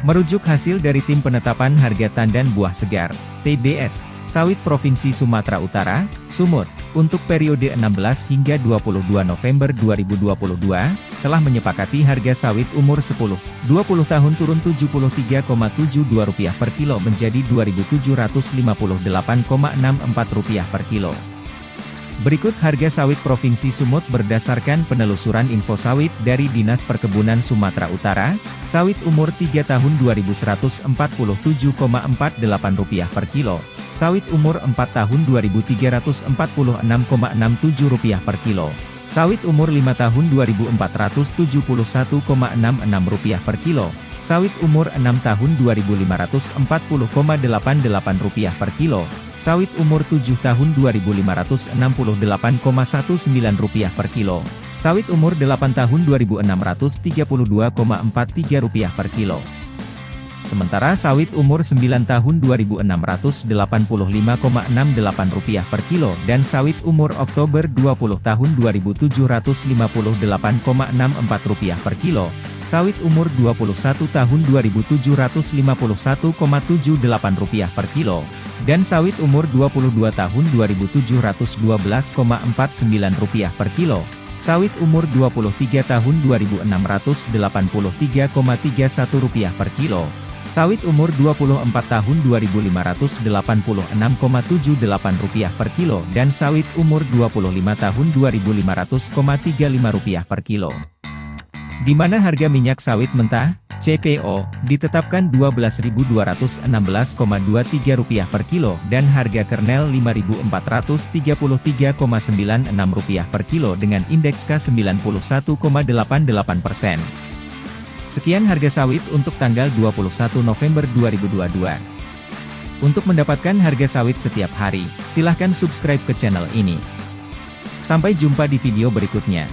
Merujuk hasil dari Tim Penetapan Harga Tandan Buah Segar, TBS, Sawit Provinsi Sumatera Utara, Sumut, untuk periode 16 hingga 22 November 2022, telah menyepakati harga sawit umur 10-20 tahun turun Rp73,72 per kilo menjadi Rp2.758,64 per kilo. Berikut harga sawit Provinsi Sumut berdasarkan penelusuran info sawit dari Dinas Perkebunan Sumatera Utara, sawit umur 3 tahun Rp2.147,48 per kilo, sawit umur 4 tahun Rp2.346,67 per kilo, sawit umur 5 tahun Rp2.471,66 per kilo, sawit umur 6 tahun Rp2.540,88 per kilo, sawit umur 7 tahun Rp2.568,19 per kilo, sawit umur 8 tahun Rp2.632,43 per kilo. Sementara sawit umur 9 tahun Rp2.685,68 per kilo dan sawit umur Oktober 20 tahun Rp2.758,64 per kilo, sawit umur 21 tahun Rp2.751,78 per kilo, dan sawit umur 22 tahun Rp2.712,49 per kilo, sawit umur 23 tahun Rp2.683,31 per kilo, sawit umur 24 tahun Rp2.586,78 per kilo dan sawit umur 25 tahun Rp2.500,35 per kilo. Di mana harga minyak sawit mentah, CPO, ditetapkan Rp12.216,23 per kilo dan harga kernel Rp5.433,96 per kilo dengan indeks K91,88%. Sekian harga sawit untuk tanggal 21 November 2022. Untuk mendapatkan harga sawit setiap hari, silahkan subscribe ke channel ini. Sampai jumpa di video berikutnya.